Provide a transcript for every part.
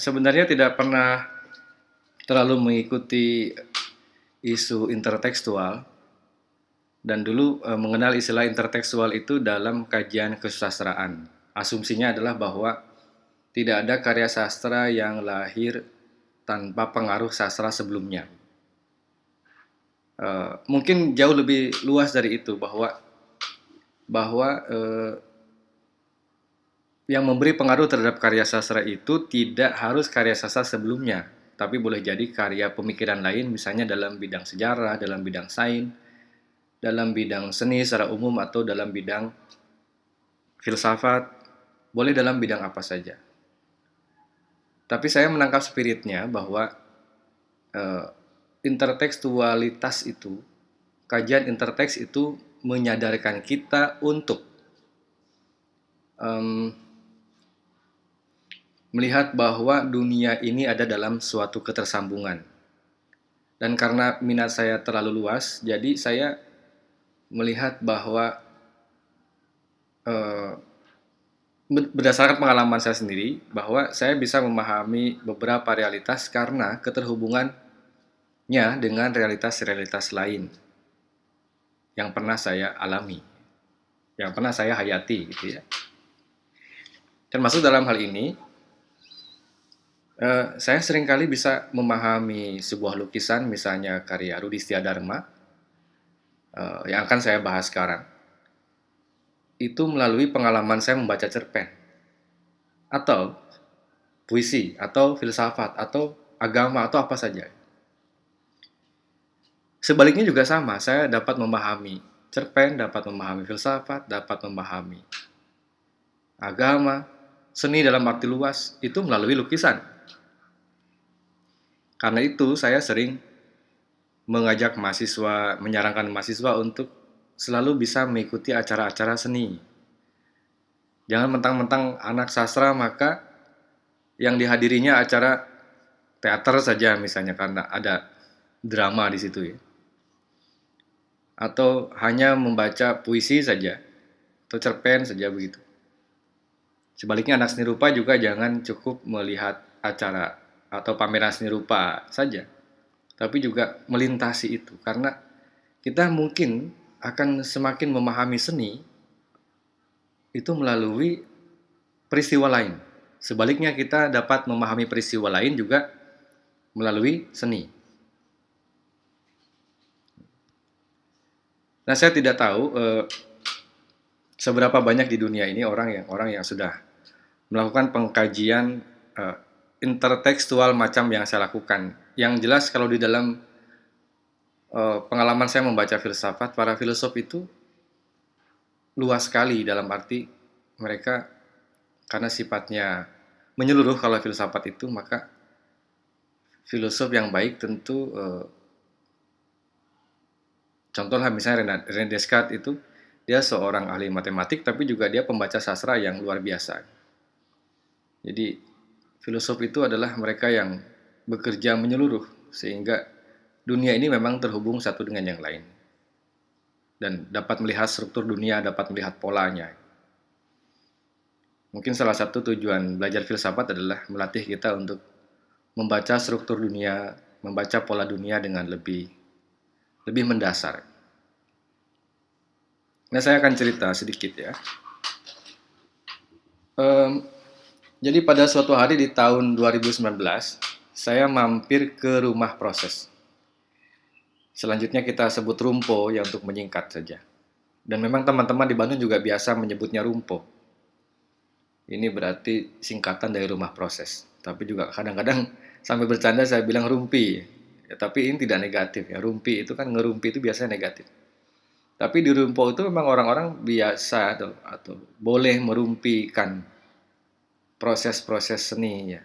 Sebenarnya tidak pernah terlalu mengikuti isu intertekstual dan dulu e, mengenal istilah intertekstual itu dalam kajian kesusastraan. Asumsinya adalah bahwa tidak ada karya sastra yang lahir tanpa pengaruh sastra sebelumnya. E, mungkin jauh lebih luas dari itu bahwa bahwa e, yang memberi pengaruh terhadap karya sastra itu tidak harus karya sastra sebelumnya, tapi boleh jadi karya pemikiran lain misalnya dalam bidang sejarah, dalam bidang sains, dalam bidang seni secara umum atau dalam bidang filsafat, boleh dalam bidang apa saja. Tapi saya menangkap spiritnya bahwa uh, intertekstualitas itu, kajian interteks itu menyadarkan kita untuk melihat bahwa dunia ini ada dalam suatu ketersambungan. Dan karena minat saya terlalu luas, jadi saya melihat bahwa eh, berdasarkan pengalaman saya sendiri, bahwa saya bisa memahami beberapa realitas karena keterhubungannya dengan realitas-realitas lain yang pernah saya alami, yang pernah saya hayati, gitu ya. Termasuk dalam hal ini, Uh, saya sering kali bisa memahami sebuah lukisan, misalnya karya Rudi Dharma, uh, yang akan saya bahas sekarang, itu melalui pengalaman saya membaca cerpen, atau puisi, atau filsafat, atau agama, atau apa saja. Sebaliknya juga sama, saya dapat memahami cerpen, dapat memahami filsafat, dapat memahami agama, seni dalam arti luas, itu melalui lukisan karena itu saya sering mengajak mahasiswa, menyarankan mahasiswa untuk selalu bisa mengikuti acara-acara seni. Jangan mentang-mentang anak sastra maka yang dihadirinya acara teater saja misalnya karena ada drama di situ ya. Atau hanya membaca puisi saja atau cerpen saja begitu. Sebaliknya anak seni rupa juga jangan cukup melihat acara atau pameran seni rupa saja, tapi juga melintasi itu karena kita mungkin akan semakin memahami seni itu melalui peristiwa lain. Sebaliknya kita dapat memahami peristiwa lain juga melalui seni. Nah, saya tidak tahu eh, seberapa banyak di dunia ini orang yang orang yang sudah melakukan pengkajian eh, intertekstual macam yang saya lakukan. Yang jelas kalau di dalam uh, pengalaman saya membaca filsafat, para filosof itu luas sekali dalam arti mereka karena sifatnya menyeluruh kalau filsafat itu maka filosof yang baik tentu uh, contohnya misalnya René Descartes itu dia seorang ahli matematik tapi juga dia pembaca sastra yang luar biasa. Jadi filosof itu adalah mereka yang bekerja menyeluruh sehingga dunia ini memang terhubung satu dengan yang lain dan dapat melihat struktur dunia, dapat melihat polanya. Mungkin salah satu tujuan belajar filsafat adalah melatih kita untuk membaca struktur dunia, membaca pola dunia dengan lebih lebih mendasar. Nah, saya akan cerita sedikit ya. Um, jadi pada suatu hari di tahun 2019, saya mampir ke rumah proses. Selanjutnya kita sebut rumpo ya untuk menyingkat saja. Dan memang teman-teman di Bandung juga biasa menyebutnya rumpo. Ini berarti singkatan dari rumah proses. Tapi juga kadang-kadang sampai bercanda saya bilang rumpi. Ya, tapi ini tidak negatif ya. Rumpi itu kan ngerumpi itu biasanya negatif. Tapi di rumpo itu memang orang-orang biasa atau, atau boleh merumpikan proses-proses seninya.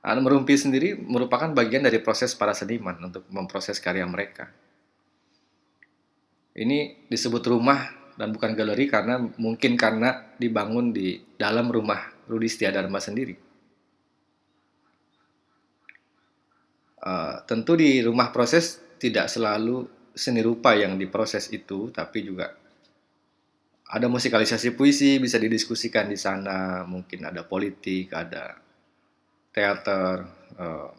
Anu merumpi sendiri merupakan bagian dari proses para seniman untuk memproses karya mereka. Ini disebut rumah dan bukan galeri karena mungkin karena dibangun di dalam rumah Rudi Dharma sendiri. Uh, tentu di rumah proses tidak selalu seni rupa yang diproses itu, tapi juga ada musikalisasi puisi bisa didiskusikan di sana mungkin ada politik ada teater, uh,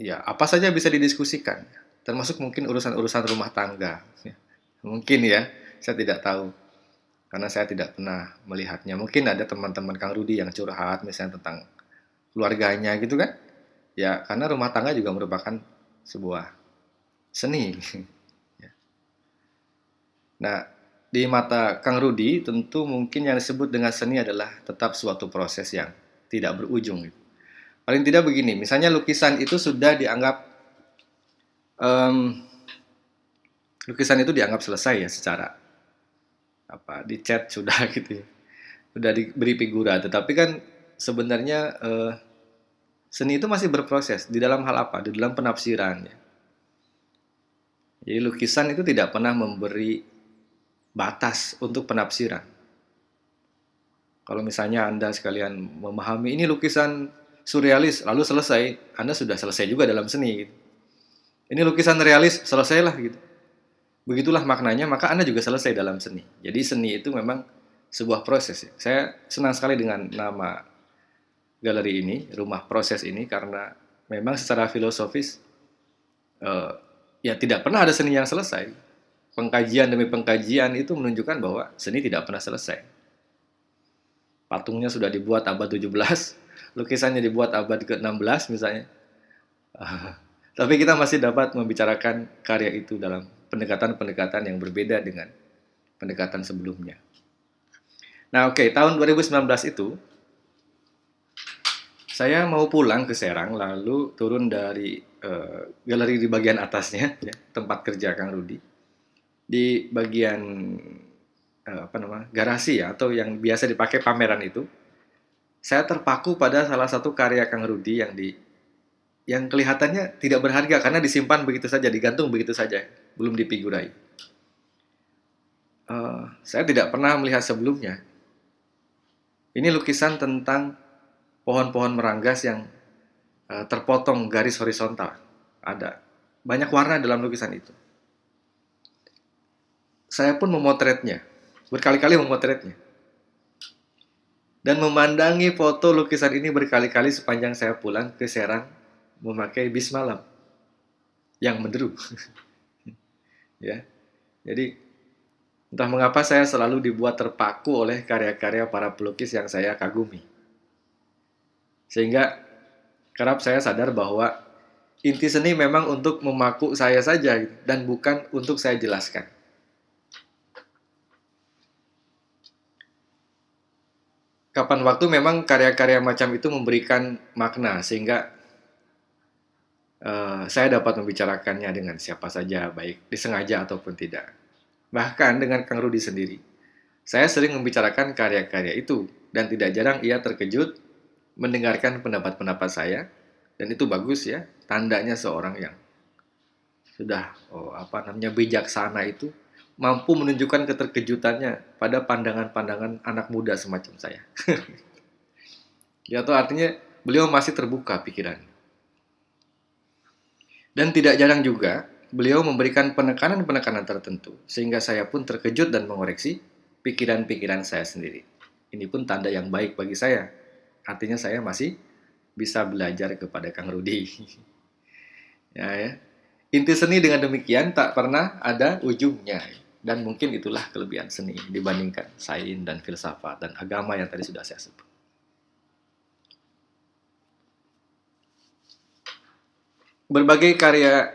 ya apa saja bisa didiskusikan, termasuk mungkin urusan-urusan rumah tangga. Mungkin ya, saya tidak tahu karena saya tidak pernah melihatnya. Mungkin ada teman-teman Kang Rudi yang curhat misalnya tentang keluarganya gitu kan. Ya, karena rumah tangga juga merupakan sebuah seni. Ya. Nah, di mata Kang Rudi tentu mungkin yang disebut dengan seni adalah tetap suatu proses yang tidak berujung. Paling tidak begini, misalnya lukisan itu sudah dianggap um, lukisan itu dianggap selesai ya secara apa di chat sudah gitu ya. Sudah diberi figura, tetapi kan sebenarnya uh, seni itu masih berproses di dalam hal apa? Di dalam penafsiran ya. Jadi lukisan itu tidak pernah memberi batas untuk penafsiran. Kalau misalnya Anda sekalian memahami ini lukisan surrealis lalu selesai, Anda sudah selesai juga dalam seni gitu. Ini lukisan realis, selesailah gitu begitulah maknanya, maka Anda juga selesai dalam seni. Jadi seni itu memang sebuah proses. Ya. Saya senang sekali dengan nama galeri ini, rumah proses ini, karena memang secara filosofis uh, ya tidak pernah ada seni yang selesai. Pengkajian demi pengkajian itu menunjukkan bahwa seni tidak pernah selesai. Patungnya sudah dibuat abad 17, lukisannya dibuat abad ke-16 misalnya. Tapi kita masih dapat membicarakan karya itu dalam pendekatan-pendekatan yang berbeda dengan pendekatan sebelumnya. Nah, oke, okay, tahun 2019 itu saya mau pulang ke Serang lalu turun dari uh, galeri di bagian atasnya ya, tempat kerja Kang Rudi. Di bagian uh, apa nama? garasi ya atau yang biasa dipakai pameran itu saya terpaku pada salah satu karya Kang Rudi yang di yang kelihatannya tidak berharga karena disimpan begitu saja, digantung begitu saja belum dipigurai. Uh, saya tidak pernah melihat sebelumnya. Ini lukisan tentang pohon-pohon meranggas yang uh, terpotong garis horizontal. Ada banyak warna dalam lukisan itu. Saya pun memotretnya, berkali-kali memotretnya. Dan memandangi foto lukisan ini berkali-kali sepanjang saya pulang ke Serang memakai bis malam yang menderu. ya. Jadi entah mengapa saya selalu dibuat terpaku oleh karya-karya para pelukis yang saya kagumi. Sehingga kerap saya sadar bahwa inti seni memang untuk memaku saya saja dan bukan untuk saya jelaskan. Kapan waktu memang karya-karya macam itu memberikan makna sehingga uh, saya dapat membicarakannya dengan siapa saja, baik disengaja ataupun tidak. Bahkan dengan Kang Rudi sendiri, saya sering membicarakan karya-karya itu, dan tidak jarang ia terkejut mendengarkan pendapat-pendapat saya, dan itu bagus ya, tandanya seorang yang sudah oh, apa namanya bijaksana itu mampu menunjukkan keterkejutannya pada pandangan-pandangan anak muda semacam saya. ya, atau artinya beliau masih terbuka pikiran. Dan tidak jarang juga, beliau memberikan penekanan-penekanan tertentu, sehingga saya pun terkejut dan mengoreksi pikiran-pikiran saya sendiri. Ini pun tanda yang baik bagi saya. Artinya saya masih bisa belajar kepada Kang Rudi. ya, ya. Inti seni dengan demikian tak pernah ada ujungnya. Dan mungkin itulah kelebihan seni dibandingkan sains dan filsafat dan agama yang tadi sudah saya sebut. berbagai karya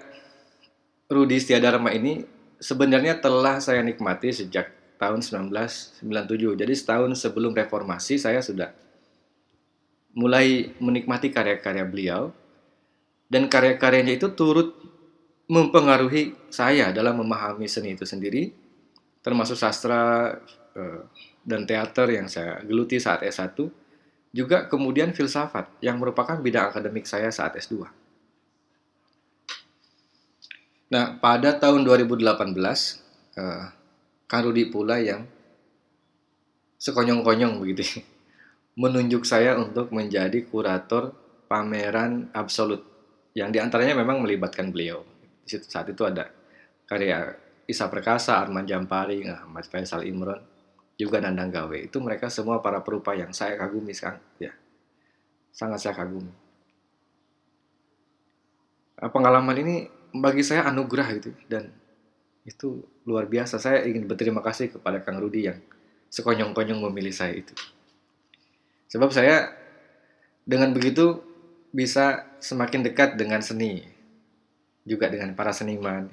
Rudi Setiadarma ini sebenarnya telah saya nikmati sejak tahun 1997. Jadi setahun sebelum reformasi saya sudah mulai menikmati karya-karya beliau dan karya-karyanya itu turut mempengaruhi saya dalam memahami seni itu sendiri termasuk sastra eh, dan teater yang saya geluti saat S1 juga kemudian filsafat yang merupakan bidang akademik saya saat S2. Nah, pada tahun 2018, uh, Kang Rudi pula yang sekonyong-konyong begitu menunjuk saya untuk menjadi kurator pameran absolut yang di antaranya memang melibatkan beliau. Di situ, saat itu ada karya Isa Perkasa, Arman Jampari, Ahmad Faisal Imron, juga Nandang Gawe. Itu mereka semua para perupa yang saya kagumi sekarang, ya. Sangat saya kagumi. pengalaman ini bagi saya anugerah gitu dan itu luar biasa. Saya ingin berterima kasih kepada Kang Rudi yang sekonyong-konyong memilih saya itu. Sebab saya dengan begitu bisa semakin dekat dengan seni, juga dengan para seniman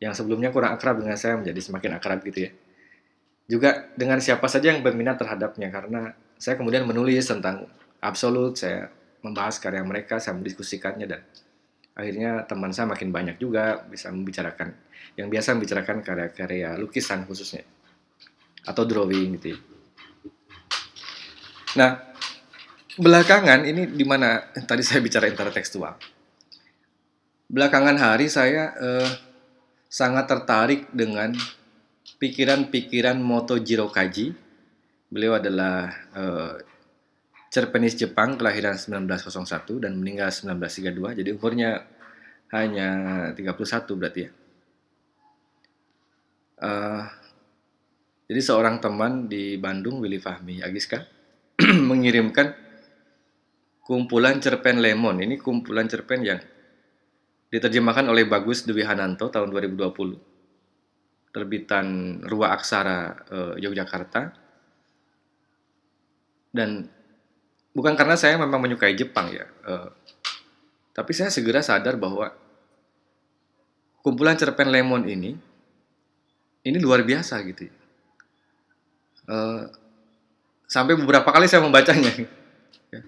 yang sebelumnya kurang akrab dengan saya menjadi semakin akrab gitu ya. Juga dengan siapa saja yang berminat terhadapnya karena saya kemudian menulis tentang absolut, saya membahas karya mereka, saya mendiskusikannya dan akhirnya teman saya makin banyak juga bisa membicarakan yang biasa membicarakan karya-karya lukisan khususnya atau drawing gitu. Ya. Nah, belakangan ini di mana tadi saya bicara intertekstual. Belakangan hari saya eh, sangat tertarik dengan pikiran-pikiran Moto Jiro Kaji. Beliau adalah eh, cerpenis Jepang kelahiran 1901 dan meninggal 1932 jadi umurnya hanya 31 berarti ya uh, jadi seorang teman di Bandung Willy Fahmi Agiska mengirimkan kumpulan cerpen Lemon ini kumpulan cerpen yang diterjemahkan oleh Bagus Dewi Hananto tahun 2020 terbitan Rua Aksara uh, Yogyakarta dan bukan karena saya memang menyukai Jepang ya, uh, tapi saya segera sadar bahwa kumpulan cerpen Lemon ini ini luar biasa gitu. Uh, sampai beberapa kali saya membacanya. Ya.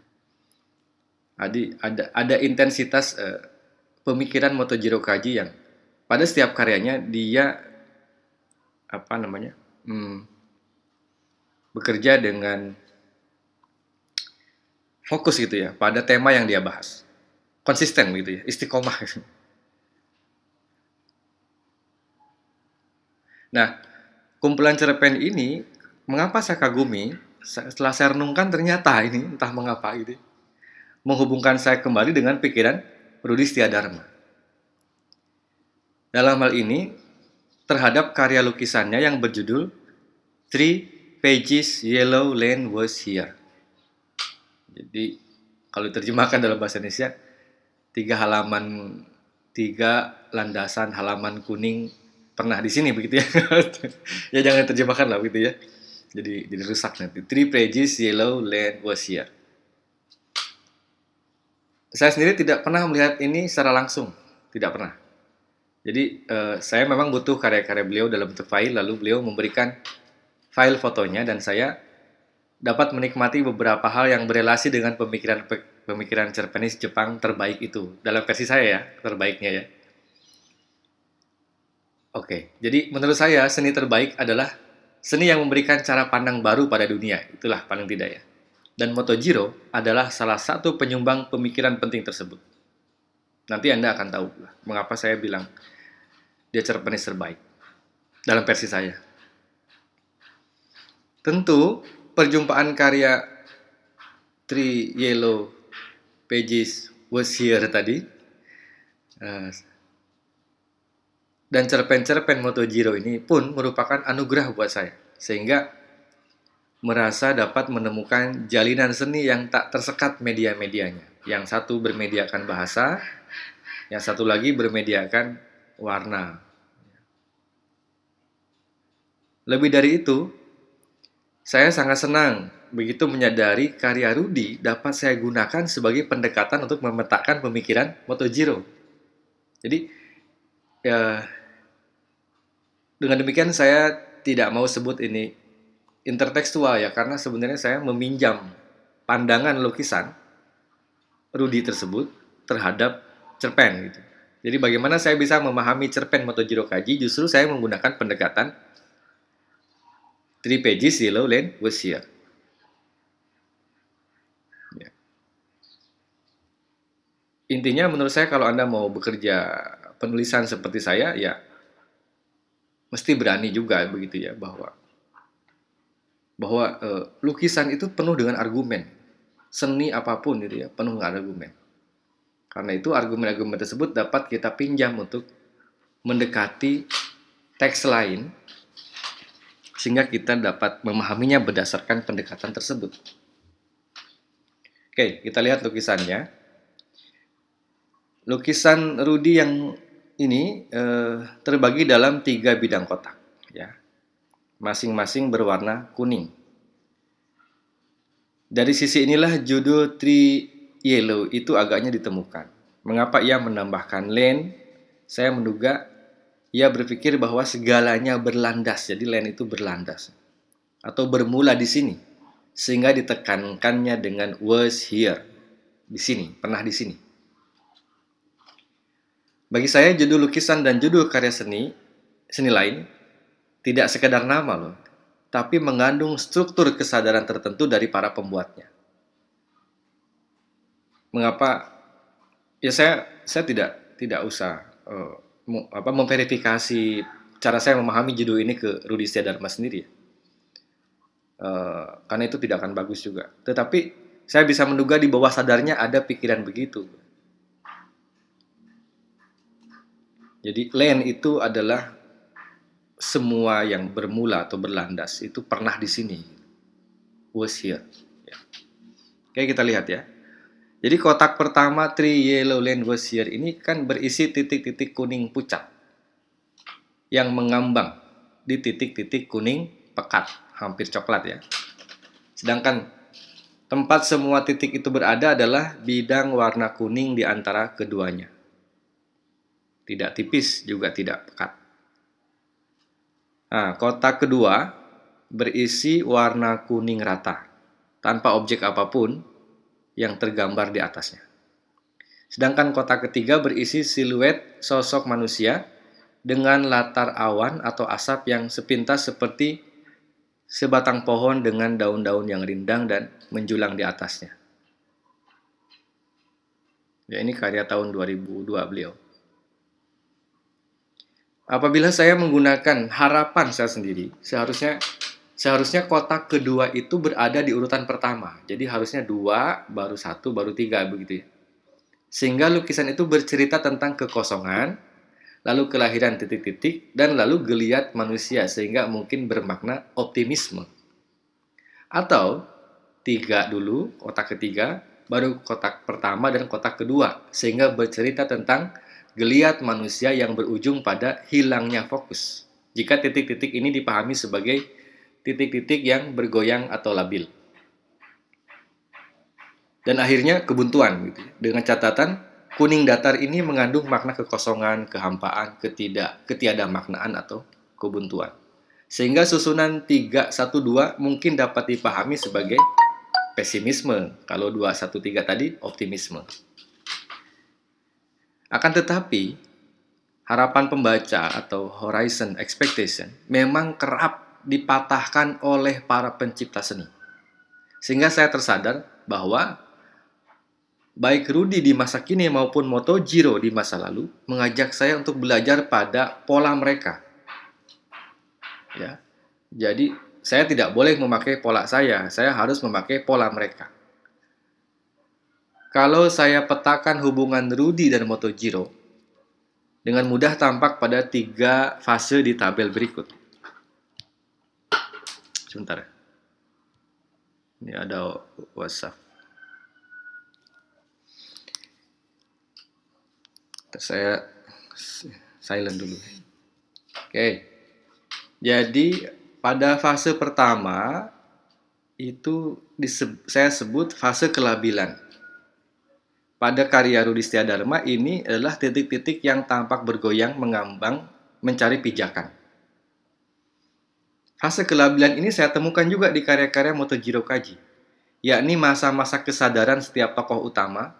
Adi, ada ada intensitas uh, pemikiran Motojiro Kaji yang pada setiap karyanya dia apa namanya hmm, bekerja dengan fokus gitu ya pada tema yang dia bahas. Konsisten gitu ya, istiqomah. Nah, kumpulan cerpen ini mengapa saya kagumi? Setelah saya renungkan ternyata ini entah mengapa gitu. Menghubungkan saya kembali dengan pikiran Rudi Dharma. Dalam hal ini terhadap karya lukisannya yang berjudul Three Pages Yellow Land Was Here. Jadi kalau diterjemahkan dalam bahasa Indonesia, tiga halaman, tiga landasan halaman kuning pernah di sini begitu ya. ya jangan terjemahkan lah begitu ya. Jadi jadi rusak nanti. Three pages yellow land was here. Saya sendiri tidak pernah melihat ini secara langsung, tidak pernah. Jadi uh, saya memang butuh karya-karya beliau dalam bentuk file, lalu beliau memberikan file fotonya dan saya dapat menikmati beberapa hal yang berelasi dengan pemikiran pemikiran cerpenis Jepang terbaik itu dalam versi saya ya terbaiknya ya. Oke, jadi menurut saya seni terbaik adalah seni yang memberikan cara pandang baru pada dunia. Itulah paling tidak ya. Dan Motojiro adalah salah satu penyumbang pemikiran penting tersebut. Nanti Anda akan tahu mengapa saya bilang dia cerpenis terbaik dalam versi saya. Tentu perjumpaan karya Three Yellow Pages was here tadi uh, dan cerpen-cerpen Motojiro ini pun merupakan anugerah buat saya sehingga merasa dapat menemukan jalinan seni yang tak tersekat media-medianya yang satu bermediakan bahasa yang satu lagi bermediakan warna lebih dari itu saya sangat senang begitu menyadari karya Rudi dapat saya gunakan sebagai pendekatan untuk memetakan pemikiran Motojiro. Jadi, ya, dengan demikian saya tidak mau sebut ini intertekstual ya, karena sebenarnya saya meminjam pandangan lukisan Rudi tersebut terhadap cerpen gitu. Jadi bagaimana saya bisa memahami cerpen Motojiro Kaji justru saya menggunakan pendekatan three pages yellow line was here. Ya. Intinya menurut saya kalau Anda mau bekerja penulisan seperti saya, ya mesti berani juga begitu ya bahwa bahwa uh, lukisan itu penuh dengan argumen seni apa pun gitu ya penuh dengan argumen karena itu argumen-argumen tersebut dapat kita pinjam untuk mendekati teks lain sehingga kita dapat memahaminya berdasarkan pendekatan tersebut. Oke, kita lihat lukisannya. lukisan Rudi yang ini eh, terbagi dalam tiga bidang kotak, ya, masing-masing berwarna kuning. Dari sisi inilah judul Tree Yellow itu agaknya ditemukan. Mengapa ia menambahkan lane? Saya menduga ia berpikir bahwa segalanya berlandas, jadi lane itu berlandas atau bermula di sini, sehingga ditekankannya dengan was here di sini, pernah di sini. Bagi saya judul lukisan dan judul karya seni, seni lain, tidak sekedar nama loh, tapi mengandung struktur kesadaran tertentu dari para pembuatnya. Mengapa? Ya saya saya tidak tidak usah uh, apa memverifikasi cara saya memahami judul ini ke Rudi Dharma sendiri. Uh, karena itu tidak akan bagus juga. Tetapi saya bisa menduga di bawah sadarnya ada pikiran begitu. Jadi land itu adalah semua yang bermula atau berlandas itu pernah di sini. Was here. Ya. Oke kita lihat ya. Jadi kotak pertama three yellow land was here ini kan berisi titik-titik kuning pucat yang mengambang di titik-titik kuning pekat, hampir coklat ya. Sedangkan tempat semua titik itu berada adalah bidang warna kuning di antara keduanya tidak tipis juga tidak pekat. Nah, kotak kedua berisi warna kuning rata, tanpa objek apa pun yang tergambar di atasnya. Sedangkan kotak ketiga berisi siluet sosok manusia dengan latar awan atau asap yang sepintas seperti sebatang pohon dengan daun-daun yang rindang dan menjulang di atasnya. Ya, ini karya tahun 2002 beliau. Apabila saya menggunakan harapan saya sendiri, seharusnya seharusnya kotak kedua itu berada di urutan pertama. Jadi harusnya dua, baru satu, baru tiga begitu ya. Sehingga lukisan itu bercerita tentang kekosongan, lalu kelahiran titik-titik, dan lalu geliat manusia sehingga mungkin bermakna optimisme. Atau tiga dulu, kotak ketiga, baru kotak pertama dan kotak kedua, sehingga bercerita tentang geliat manusia yang berujung pada hilangnya fokus. Jika titik-titik ini dipahami sebagai titik-titik yang bergoyang atau labil. Dan akhirnya kebuntuan gitu. Dengan catatan kuning datar ini mengandung makna kekosongan, kehampaan, ketidak ketiada maknaan atau kebuntuan. Sehingga susunan 3 1 2 mungkin dapat dipahami sebagai pesimisme, kalau 2 1 3 tadi optimisme. Akan tetapi, harapan pembaca atau horizon expectation memang kerap dipatahkan oleh para pencipta seni. Sehingga saya tersadar bahwa baik Rudy di masa kini maupun Motojiro di masa lalu mengajak saya untuk belajar pada pola mereka. Ya. Jadi saya tidak boleh memakai pola saya, saya harus memakai pola mereka. Kalau saya petakan hubungan Rudy dan Motojiro, dengan mudah tampak pada tiga fase di tabel berikut. Sebentar. Ini ada WhatsApp. Saya silent dulu. Oke. Jadi pada fase pertama itu saya sebut fase kelabilan pada karya Rudi Dharma ini adalah titik-titik yang tampak bergoyang, mengambang, mencari pijakan. Fase kelabilan ini saya temukan juga di karya-karya Motojiro Kaji, yakni masa-masa kesadaran setiap tokoh utama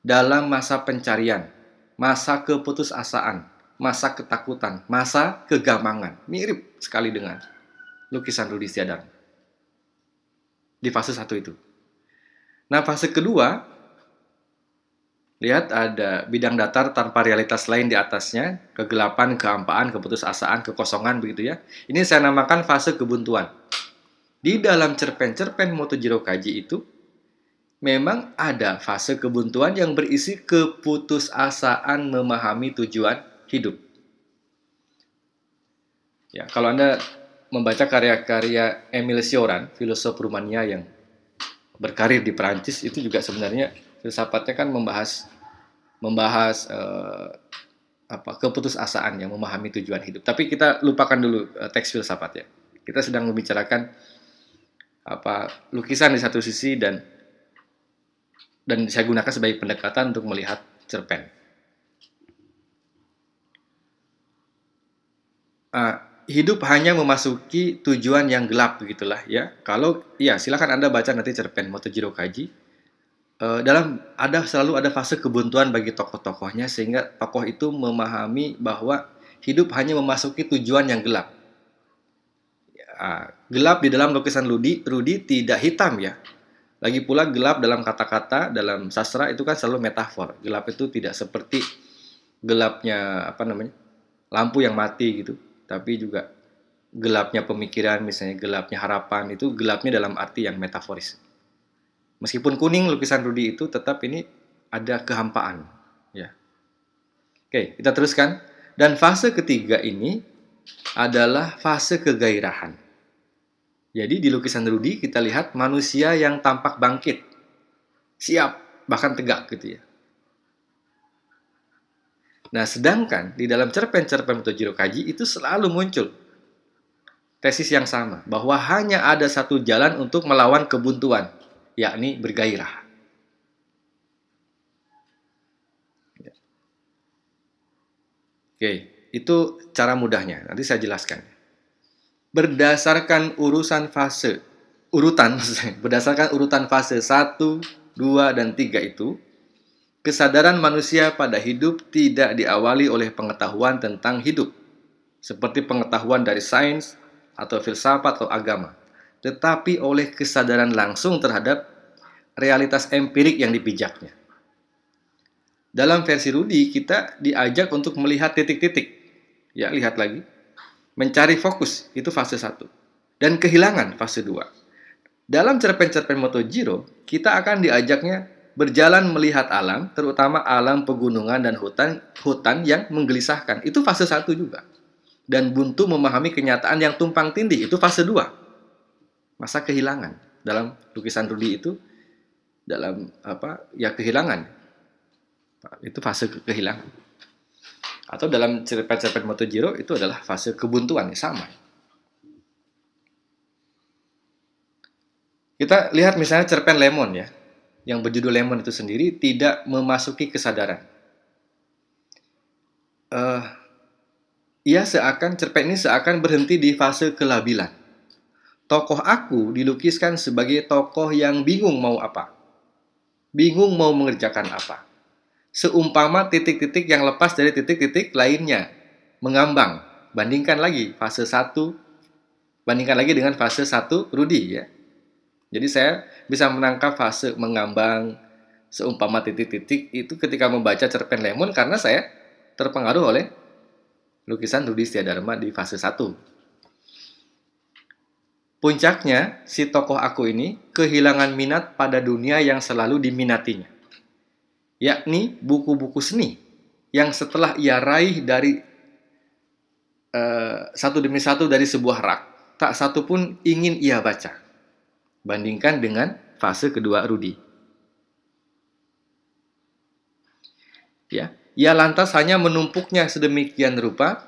dalam masa pencarian, masa keputusasaan, masa ketakutan, masa kegamangan. Mirip sekali dengan lukisan Rudi Dharma. Di fase satu itu. Nah, fase kedua Lihat ada bidang datar tanpa realitas lain di atasnya, kegelapan, kehampaan, keputusasaan, kekosongan begitu ya. Ini saya namakan fase kebuntuan. Di dalam cerpen-cerpen Motojiro Kaji itu memang ada fase kebuntuan yang berisi keputusasaan memahami tujuan hidup. Ya, kalau Anda membaca karya-karya Emile Cioran, filosof Rumania yang berkarir di Perancis itu juga sebenarnya filsafatnya kan membahas membahas uh, apa keputusasaan yang memahami tujuan hidup. Tapi kita lupakan dulu uh, teks filsafat ya. Kita sedang membicarakan apa lukisan di satu sisi dan dan saya gunakan sebagai pendekatan untuk melihat cerpen. Uh, hidup hanya memasuki tujuan yang gelap begitulah ya. Kalau ya silakan Anda baca nanti cerpen Motojiro Kaji. Uh, dalam ada selalu ada fase kebuntuan bagi tokoh-tokohnya sehingga tokoh itu memahami bahwa hidup hanya memasuki tujuan yang gelap. Ya, gelap di dalam lukisan Rudi, Rudi tidak hitam ya. Lagi pula gelap dalam kata-kata dalam sastra itu kan selalu metafor. Gelap itu tidak seperti gelapnya apa namanya? lampu yang mati gitu tapi juga gelapnya pemikiran, misalnya gelapnya harapan, itu gelapnya dalam arti yang metaforis. Meskipun kuning lukisan Rudi itu tetap ini ada kehampaan. Ya. Oke, kita teruskan. Dan fase ketiga ini adalah fase kegairahan. Jadi di lukisan Rudi kita lihat manusia yang tampak bangkit, siap, bahkan tegak gitu ya. Nah, sedangkan di dalam cerpen-cerpen Mutojiro Kaji itu selalu muncul tesis yang sama, bahwa hanya ada satu jalan untuk melawan kebuntuan, yakni bergairah. Ya. Oke, itu cara mudahnya. Nanti saya jelaskan. Berdasarkan urusan fase, urutan, berdasarkan urutan fase 1, 2, dan 3 itu, Kesadaran manusia pada hidup tidak diawali oleh pengetahuan tentang hidup, seperti pengetahuan dari sains atau filsafat atau agama, tetapi oleh kesadaran langsung terhadap realitas empirik yang dipijaknya. Dalam versi Rudi, kita diajak untuk melihat titik-titik. Ya, lihat lagi. Mencari fokus, itu fase 1. Dan kehilangan, fase 2. Dalam cerpen-cerpen Motojiro, kita akan diajaknya berjalan melihat alam, terutama alam pegunungan dan hutan, hutan yang menggelisahkan. Itu fase satu juga. Dan buntu memahami kenyataan yang tumpang tindih, itu fase dua. Masa kehilangan. Dalam lukisan Rudi itu, dalam apa ya kehilangan. Itu fase kehilangan. Atau dalam cerpen-cerpen Motojiro, itu adalah fase kebuntuan, sama. Kita lihat misalnya cerpen Lemon ya yang berjudul Lemon itu sendiri tidak memasuki kesadaran. Uh, ia seakan cerpen ini seakan berhenti di fase kelabilan. Tokoh aku dilukiskan sebagai tokoh yang bingung mau apa. Bingung mau mengerjakan apa. Seumpama titik-titik yang lepas dari titik-titik lainnya. Mengambang. Bandingkan lagi fase 1. Bandingkan lagi dengan fase 1 Rudi ya. Jadi saya bisa menangkap fase mengambang seumpama titik-titik itu ketika membaca cerpen Lemon karena saya terpengaruh oleh lukisan Rudi Dharma di fase 1. Puncaknya, si tokoh aku ini kehilangan minat pada dunia yang selalu diminatinya. Yakni buku-buku seni yang setelah ia raih dari uh, satu demi satu dari sebuah rak, tak satu pun ingin ia baca bandingkan dengan fase kedua Rudi. Ya, ia lantas hanya menumpuknya sedemikian rupa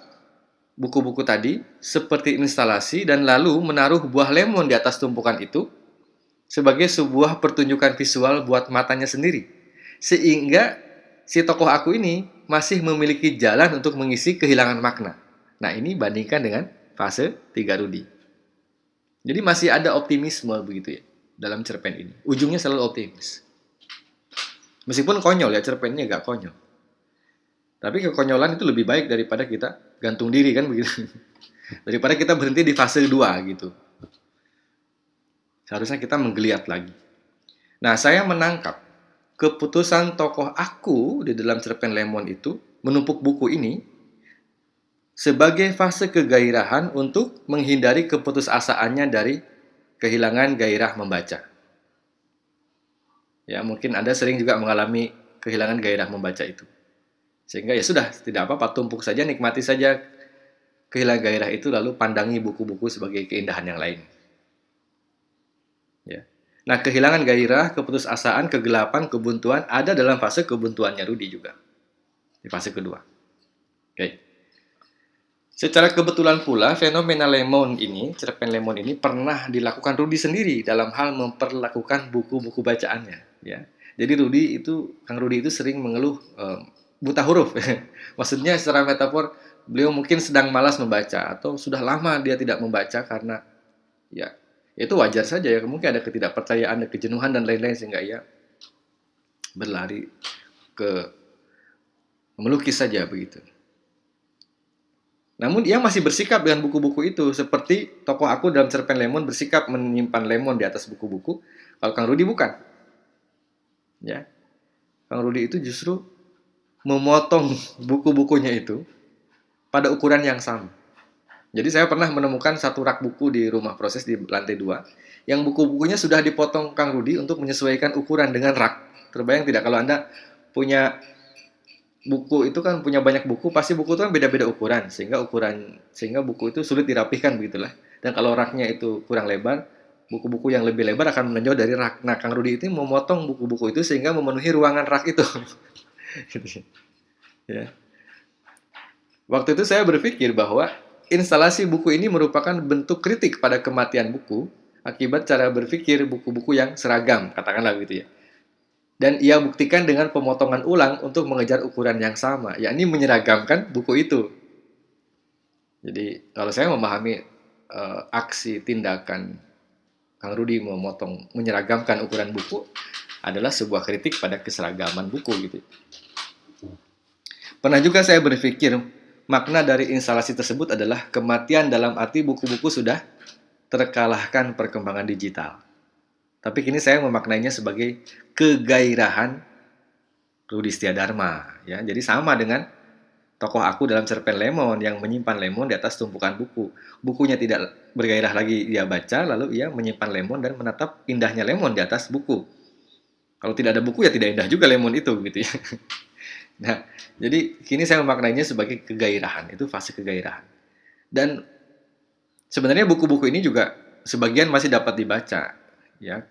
buku-buku tadi seperti instalasi dan lalu menaruh buah lemon di atas tumpukan itu sebagai sebuah pertunjukan visual buat matanya sendiri. Sehingga si tokoh aku ini masih memiliki jalan untuk mengisi kehilangan makna. Nah, ini bandingkan dengan fase 3 Rudi. Jadi masih ada optimisme begitu ya dalam cerpen ini. Ujungnya selalu optimis. Meskipun konyol ya cerpennya gak konyol. Tapi kekonyolan itu lebih baik daripada kita gantung diri kan begitu. daripada kita berhenti di fase 2 gitu. Seharusnya kita menggeliat lagi. Nah, saya menangkap keputusan tokoh aku di dalam cerpen Lemon itu menumpuk buku ini sebagai fase kegairahan untuk menghindari keputusasaannya dari kehilangan gairah membaca. Ya, mungkin Anda sering juga mengalami kehilangan gairah membaca itu. Sehingga ya sudah, tidak apa-apa, tumpuk saja, nikmati saja kehilangan gairah itu, lalu pandangi buku-buku sebagai keindahan yang lain. Ya. Nah, kehilangan gairah, keputusasaan, kegelapan, kebuntuan ada dalam fase kebuntuannya Rudi juga. Di fase kedua. Oke. Secara kebetulan pula, fenomena lemon ini, cerpen lemon ini pernah dilakukan Rudi sendiri dalam hal memperlakukan buku-buku bacaannya. Ya. Jadi Rudi itu, Kang Rudi itu sering mengeluh um, buta huruf. Maksudnya secara metafor, beliau mungkin sedang malas membaca atau sudah lama dia tidak membaca karena ya itu wajar saja ya mungkin ada ketidakpercayaan, ada kejenuhan dan lain-lain sehingga ia berlari ke melukis saja begitu. Namun ia masih bersikap dengan buku-buku itu seperti tokoh aku dalam cerpen Lemon bersikap menyimpan lemon di atas buku-buku. Kalau Kang Rudi bukan. Ya. Kang Rudi itu justru memotong buku-bukunya itu pada ukuran yang sama. Jadi saya pernah menemukan satu rak buku di rumah proses di lantai dua yang buku-bukunya sudah dipotong Kang Rudi untuk menyesuaikan ukuran dengan rak. Terbayang tidak kalau Anda punya buku itu kan punya banyak buku, pasti buku itu kan beda-beda ukuran, sehingga ukuran sehingga buku itu sulit dirapihkan begitulah. Dan kalau raknya itu kurang lebar, buku-buku yang lebih lebar akan menonjol dari rak. Nah, Kang Rudi itu memotong buku-buku itu sehingga memenuhi ruangan rak itu. gitu. Ya. Waktu itu saya berpikir bahwa instalasi buku ini merupakan bentuk kritik pada kematian buku akibat cara berpikir buku-buku yang seragam, katakanlah begitu ya dan ia buktikan dengan pemotongan ulang untuk mengejar ukuran yang sama, yakni menyeragamkan buku itu. Jadi kalau saya memahami uh, aksi tindakan Kang Rudi memotong menyeragamkan ukuran buku adalah sebuah kritik pada keseragaman buku gitu. Pernah juga saya berpikir makna dari instalasi tersebut adalah kematian dalam arti buku-buku sudah terkalahkan perkembangan digital. Tapi kini saya memaknainya sebagai kegairahan Rudi Dharma ya. Jadi sama dengan tokoh aku dalam cerpen Lemon yang menyimpan lemon di atas tumpukan buku. Bukunya tidak bergairah lagi dia baca, lalu ia menyimpan lemon dan menatap indahnya lemon di atas buku. Kalau tidak ada buku ya tidak indah juga lemon itu gitu ya. Nah, jadi kini saya memaknainya sebagai kegairahan, itu fase kegairahan. Dan sebenarnya buku-buku ini juga sebagian masih dapat dibaca ya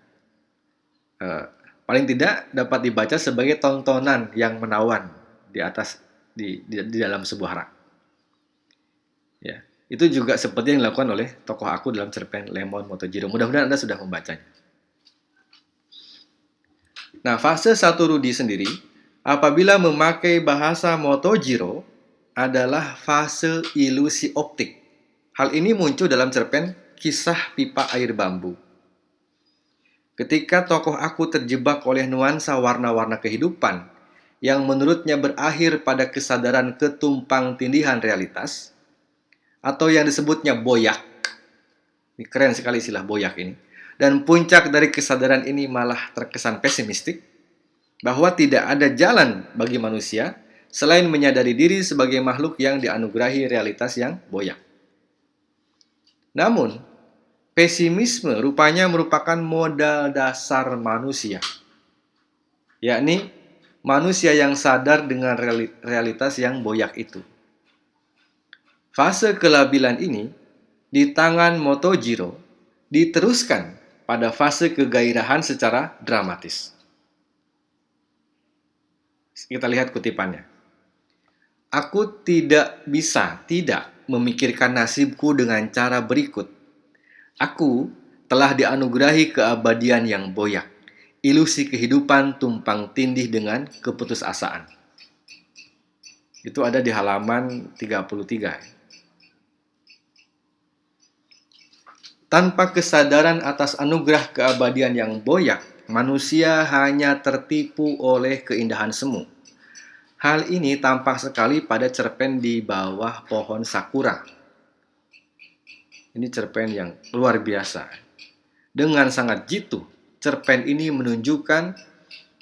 uh, paling tidak dapat dibaca sebagai tontonan yang menawan di atas di, di, di dalam sebuah rak. Ya, itu juga seperti yang dilakukan oleh tokoh aku dalam cerpen Lemon Motojiro. Mudah-mudahan Anda sudah membacanya. Nah, fase satu Rudi sendiri apabila memakai bahasa Motojiro adalah fase ilusi optik. Hal ini muncul dalam cerpen Kisah Pipa Air Bambu Ketika tokoh aku terjebak oleh nuansa warna-warna kehidupan yang menurutnya berakhir pada kesadaran ketumpang tindihan realitas atau yang disebutnya boyak. Ini keren sekali istilah boyak ini. Dan puncak dari kesadaran ini malah terkesan pesimistik bahwa tidak ada jalan bagi manusia selain menyadari diri sebagai makhluk yang dianugerahi realitas yang boyak. Namun, Pesimisme rupanya merupakan modal dasar manusia, yakni manusia yang sadar dengan realitas yang boyak itu. Fase kelabilan ini di tangan Motojiro diteruskan pada fase kegairahan secara dramatis. Kita lihat kutipannya. Aku tidak bisa tidak memikirkan nasibku dengan cara berikut Aku telah dianugerahi keabadian yang boyak, ilusi kehidupan tumpang tindih dengan keputusasaan. Itu ada di halaman 33. Tanpa kesadaran atas anugerah keabadian yang boyak, manusia hanya tertipu oleh keindahan semu. Hal ini tampak sekali pada cerpen di bawah pohon sakura ini cerpen yang luar biasa. Dengan sangat jitu, cerpen ini menunjukkan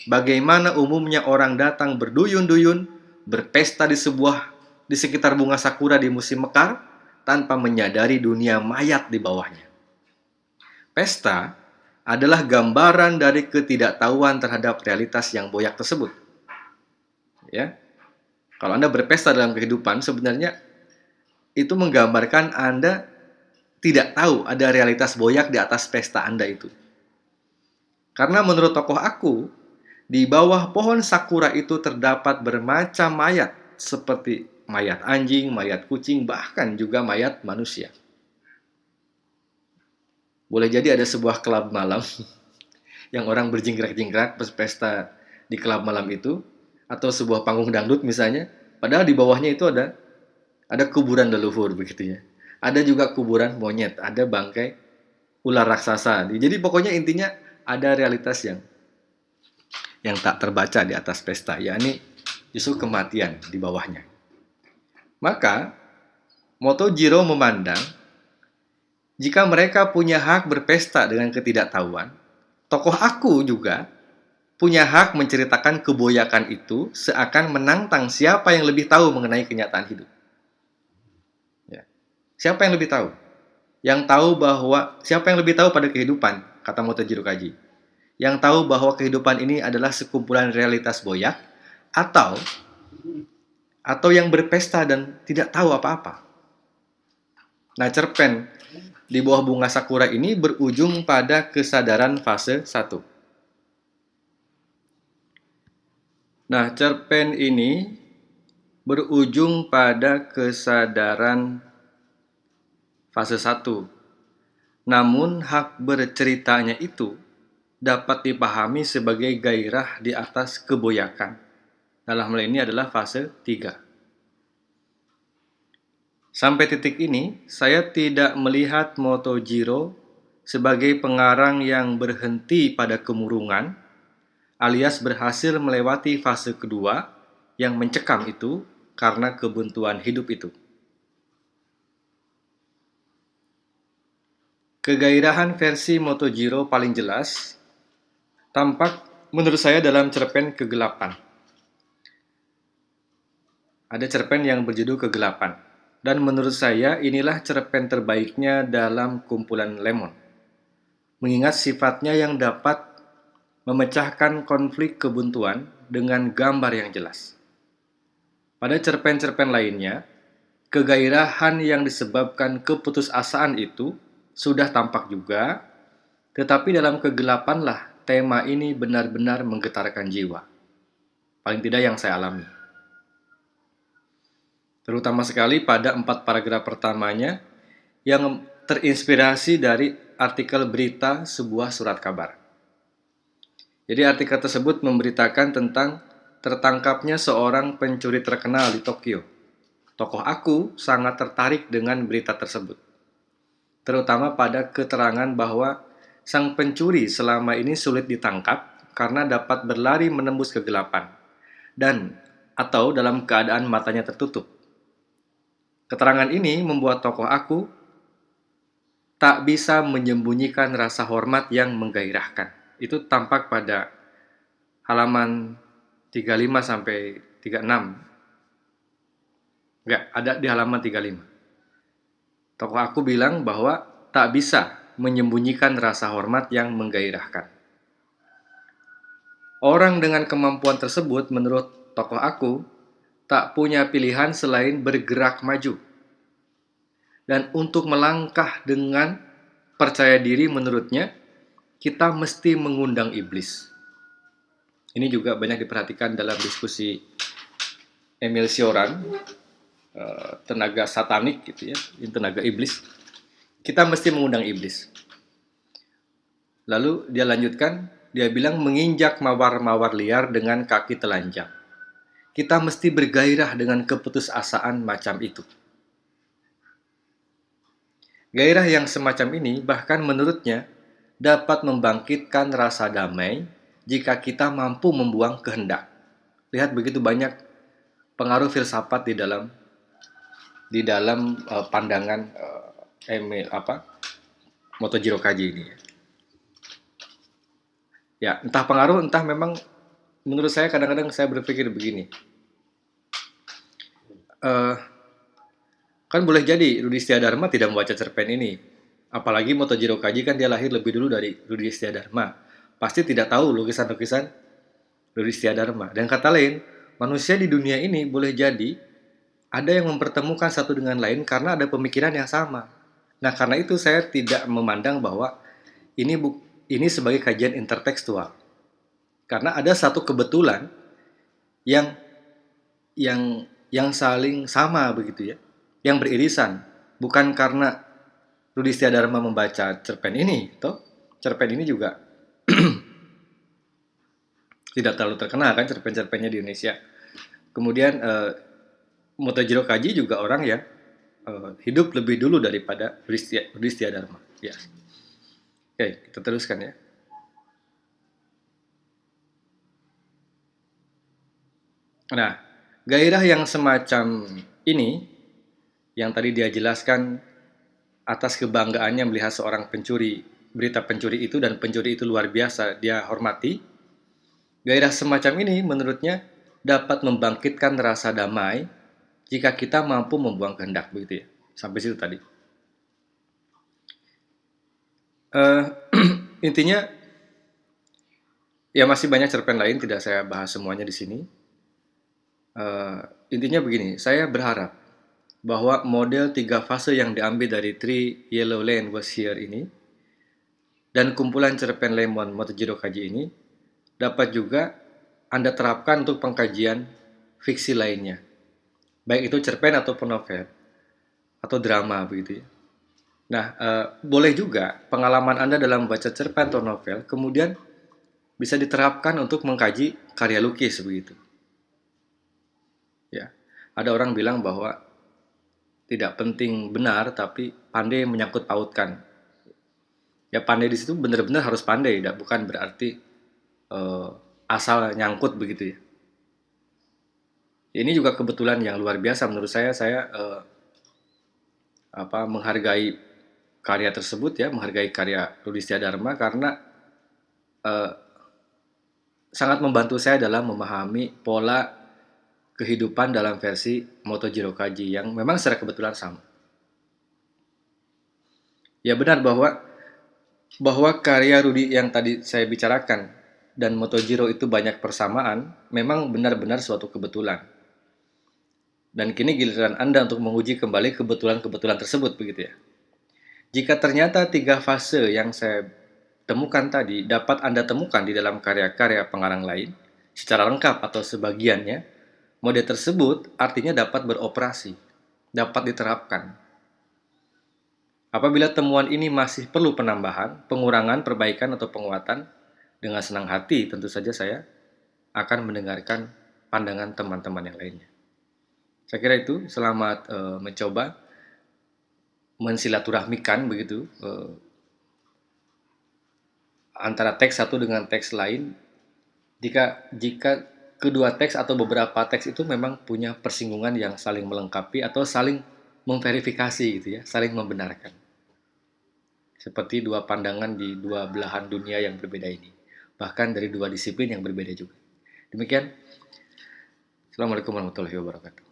bagaimana umumnya orang datang berduyun-duyun, berpesta di sebuah di sekitar bunga sakura di musim mekar tanpa menyadari dunia mayat di bawahnya. Pesta adalah gambaran dari ketidaktahuan terhadap realitas yang boyak tersebut. Ya. Kalau Anda berpesta dalam kehidupan sebenarnya itu menggambarkan Anda tidak tahu ada realitas boyak di atas pesta Anda itu. Karena menurut tokoh aku, di bawah pohon sakura itu terdapat bermacam mayat, seperti mayat anjing, mayat kucing, bahkan juga mayat manusia. Boleh jadi ada sebuah klub malam yang orang berjingkrak-jingkrak berpesta di klub malam itu, atau sebuah panggung dangdut misalnya, padahal di bawahnya itu ada ada kuburan leluhur begitu ya. Ada juga kuburan monyet, ada bangkai ular raksasa. Jadi pokoknya intinya ada realitas yang yang tak terbaca di atas pesta, yakni justru kematian di bawahnya. Maka, Motojiro memandang jika mereka punya hak berpesta dengan ketidaktahuan, tokoh aku juga punya hak menceritakan keboyakan itu seakan menantang siapa yang lebih tahu mengenai kenyataan hidup. Ya. Siapa yang lebih tahu? Yang tahu bahwa siapa yang lebih tahu pada kehidupan? kata Motojiro Kaji. Yang tahu bahwa kehidupan ini adalah sekumpulan realitas boyak atau atau yang berpesta dan tidak tahu apa-apa. Nah, cerpen di bawah bunga sakura ini berujung pada kesadaran fase 1. Nah, cerpen ini berujung pada kesadaran fase 1 namun hak berceritanya itu dapat dipahami sebagai gairah di atas keboyakan. Dalam hal ini adalah fase 3. Sampai titik ini, saya tidak melihat Motojiro sebagai pengarang yang berhenti pada kemurungan, alias berhasil melewati fase kedua yang mencekam itu karena kebuntuan hidup itu. Kegairahan versi Motojiro paling jelas tampak menurut saya dalam cerpen Kegelapan. Ada cerpen yang berjudul Kegelapan. Dan menurut saya inilah cerpen terbaiknya dalam kumpulan Lemon. Mengingat sifatnya yang dapat memecahkan konflik kebuntuan dengan gambar yang jelas. Pada cerpen-cerpen lainnya, kegairahan yang disebabkan keputusasaan itu sudah tampak juga, tetapi dalam kegelapanlah tema ini benar-benar menggetarkan jiwa. Paling tidak yang saya alami. Terutama sekali pada empat paragraf pertamanya yang terinspirasi dari artikel berita sebuah surat kabar. Jadi artikel tersebut memberitakan tentang tertangkapnya seorang pencuri terkenal di Tokyo. Tokoh aku sangat tertarik dengan berita tersebut terutama pada keterangan bahwa sang pencuri selama ini sulit ditangkap karena dapat berlari menembus kegelapan dan atau dalam keadaan matanya tertutup. Keterangan ini membuat tokoh aku tak bisa menyembunyikan rasa hormat yang menggairahkan. Itu tampak pada halaman 35 sampai 36. Enggak, ada di halaman 35. Tokoh aku bilang bahwa tak bisa menyembunyikan rasa hormat yang menggairahkan. Orang dengan kemampuan tersebut menurut tokoh aku tak punya pilihan selain bergerak maju. Dan untuk melangkah dengan percaya diri menurutnya, kita mesti mengundang iblis. Ini juga banyak diperhatikan dalam diskusi Emil Sioran Eh, tenaga satanik gitu ya, tenaga iblis, kita mesti mengundang iblis. Lalu dia lanjutkan, dia bilang menginjak mawar-mawar liar dengan kaki telanjang. Kita mesti bergairah dengan keputusasaan macam itu. Gairah yang semacam ini bahkan menurutnya dapat membangkitkan rasa damai jika kita mampu membuang kehendak. Lihat begitu banyak pengaruh filsafat di dalam di dalam uh, pandangan uh, Emil apa Motojiro Kaji ini ya. Ya, entah pengaruh, entah memang menurut saya kadang-kadang saya berpikir begini. Uh, kan boleh jadi Rudi Dharma tidak membaca cerpen ini. Apalagi Motojiro Kaji kan dia lahir lebih dulu dari Rudi Dharma. Pasti tidak tahu lukisan-lukisan Rudi Dharma. Dan kata lain, manusia di dunia ini boleh jadi ada yang mempertemukan satu dengan lain karena ada pemikiran yang sama. Nah, karena itu saya tidak memandang bahwa ini bu ini sebagai kajian intertekstual. Karena ada satu kebetulan yang yang yang saling sama begitu ya, yang beririsan, bukan karena Rudi Dharma membaca cerpen ini, toh cerpen ini juga tidak terlalu terkenal kan cerpen-cerpennya di Indonesia. Kemudian uh, Motojiro Kaji juga orang yang uh, hidup lebih dulu daripada Rudi Dharma. Ya. Oke, kita teruskan ya. Nah, gairah yang semacam ini, yang tadi dia jelaskan atas kebanggaannya melihat seorang pencuri, berita pencuri itu dan pencuri itu luar biasa, dia hormati. Gairah semacam ini menurutnya dapat membangkitkan rasa damai jika kita mampu membuang kehendak, begitu ya. Sampai situ tadi. Uh, intinya, ya masih banyak cerpen lain, tidak saya bahas semuanya di sini Uh, intinya begini, saya berharap bahwa model tiga fase yang diambil dari Three Yellow Lane Was Here ini dan kumpulan cerpen Lemon Motojiro Kaji ini dapat juga Anda terapkan untuk pengkajian fiksi lainnya. Baik itu cerpen atau novel atau drama begitu ya. Nah, uh, boleh juga pengalaman Anda dalam membaca cerpen atau novel kemudian bisa diterapkan untuk mengkaji karya lukis begitu. Ada orang bilang bahwa tidak penting benar, tapi pandai menyangkut pautkan. Ya pandai di situ benar-benar harus pandai, tidak bukan berarti uh, asal nyangkut begitu ya. Ini juga kebetulan yang luar biasa menurut saya. Saya uh, apa menghargai karya tersebut ya, menghargai karya Rudistia Dharma karena uh, sangat membantu saya dalam memahami pola kehidupan dalam versi Motojiro Kaji yang memang secara kebetulan sama. Ya benar bahwa bahwa karya Rudi yang tadi saya bicarakan dan Motojiro itu banyak persamaan, memang benar-benar suatu kebetulan. Dan kini giliran Anda untuk menguji kembali kebetulan-kebetulan tersebut begitu ya. Jika ternyata tiga fase yang saya temukan tadi dapat Anda temukan di dalam karya-karya pengarang lain secara lengkap atau sebagiannya, Mode tersebut artinya dapat beroperasi, dapat diterapkan. Apabila temuan ini masih perlu penambahan, pengurangan, perbaikan, atau penguatan, dengan senang hati tentu saja saya akan mendengarkan pandangan teman-teman yang lainnya. Saya kira itu selamat e, mencoba mensilaturahmikan begitu e, antara teks satu dengan teks lain. Jika jika kedua teks atau beberapa teks itu memang punya persinggungan yang saling melengkapi atau saling memverifikasi gitu ya, saling membenarkan. Seperti dua pandangan di dua belahan dunia yang berbeda ini. Bahkan dari dua disiplin yang berbeda juga. Demikian. Assalamualaikum warahmatullahi wabarakatuh.